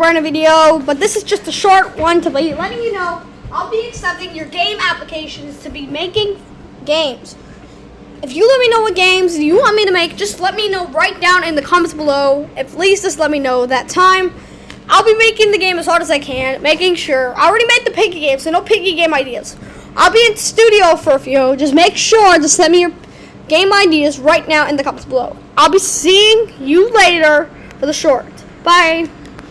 run a video, but this is just a short one to be letting you know I'll be accepting your game applications to be making games. If you let me know what games you want me to make, just let me know right down in the comments below. At least just let me know that time. I'll be making the game as hard as I can, making sure. I already made the piggy game, so no piggy game ideas. I'll be in studio for a few. Just make sure to send me your game ideas right now in the comments below. I'll be seeing you later for the short. Bye.